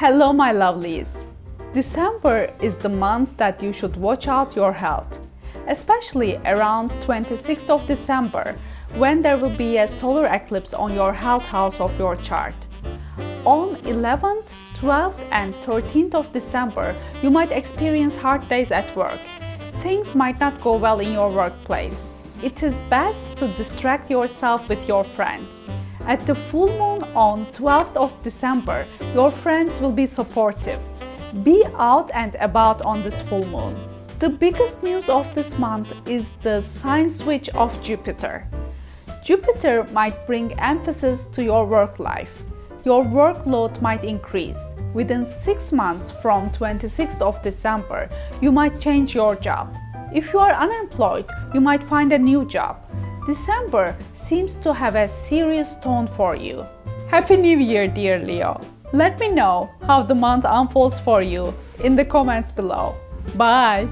Hello my lovelies! December is the month that you should watch out your health, especially around 26th of December when there will be a solar eclipse on your health house of your chart. On 11th, 12th and 13th of December, you might experience hard days at work. Things might not go well in your workplace. It is best to distract yourself with your friends. At the full moon on 12th of December, your friends will be supportive. Be out and about on this full moon. The biggest news of this month is the sign switch of Jupiter. Jupiter might bring emphasis to your work life. Your workload might increase. Within 6 months from 26th of December, you might change your job. If you are unemployed, you might find a new job. December seems to have a serious tone for you. Happy New Year, dear Leo! Let me know how the month unfolds for you in the comments below. Bye!